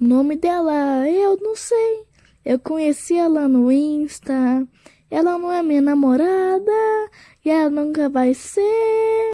O nome dela eu não sei. Eu conheci ela no Insta. Ela não é minha namorada e ela nunca vai ser.